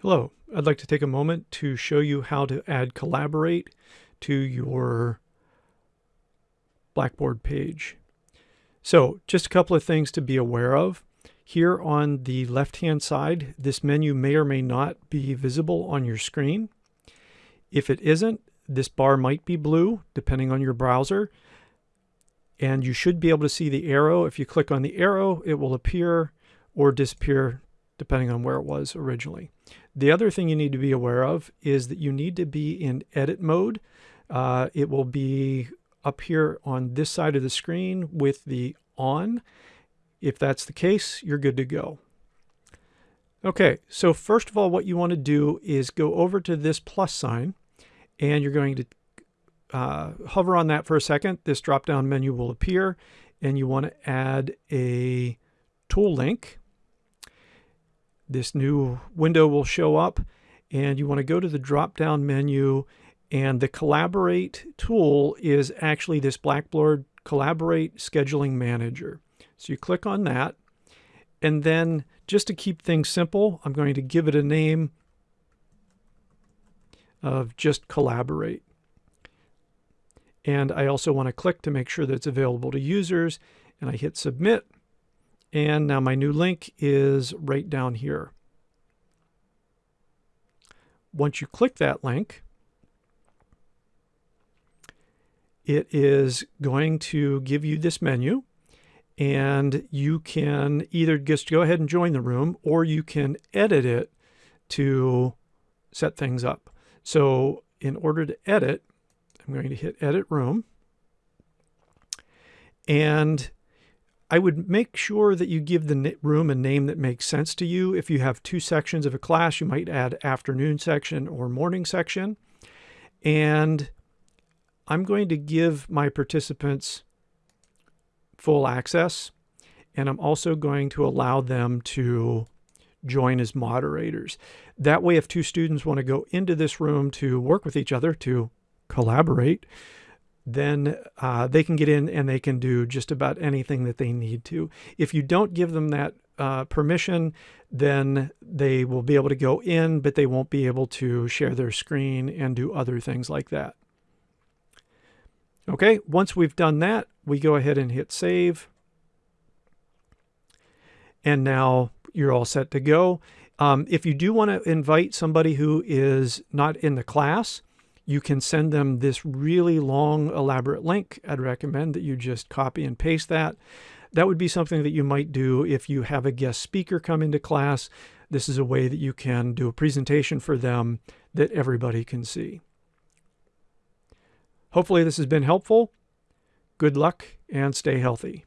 Hello, I'd like to take a moment to show you how to add Collaborate to your Blackboard page. So just a couple of things to be aware of. Here on the left-hand side, this menu may or may not be visible on your screen. If it isn't, this bar might be blue, depending on your browser. And you should be able to see the arrow. If you click on the arrow, it will appear or disappear depending on where it was originally. The other thing you need to be aware of is that you need to be in edit mode. Uh, it will be up here on this side of the screen with the on. If that's the case, you're good to go. Okay, so first of all, what you want to do is go over to this plus sign and you're going to uh, hover on that for a second. This drop down menu will appear and you want to add a tool link this new window will show up and you want to go to the drop down menu and the collaborate tool is actually this Blackboard collaborate scheduling manager. So you click on that and then just to keep things simple, I'm going to give it a name of just collaborate. And I also want to click to make sure that it's available to users and I hit submit and now my new link is right down here. Once you click that link, it is going to give you this menu and you can either just go ahead and join the room or you can edit it to set things up. So in order to edit, I'm going to hit edit room and I would make sure that you give the room a name that makes sense to you. If you have two sections of a class, you might add afternoon section or morning section. And I'm going to give my participants full access. And I'm also going to allow them to join as moderators. That way, if two students want to go into this room to work with each other, to collaborate, then uh, they can get in and they can do just about anything that they need to. If you don't give them that uh, permission, then they will be able to go in, but they won't be able to share their screen and do other things like that. Okay, once we've done that, we go ahead and hit save. And now you're all set to go. Um, if you do want to invite somebody who is not in the class, you can send them this really long, elaborate link. I'd recommend that you just copy and paste that. That would be something that you might do if you have a guest speaker come into class. This is a way that you can do a presentation for them that everybody can see. Hopefully this has been helpful. Good luck and stay healthy.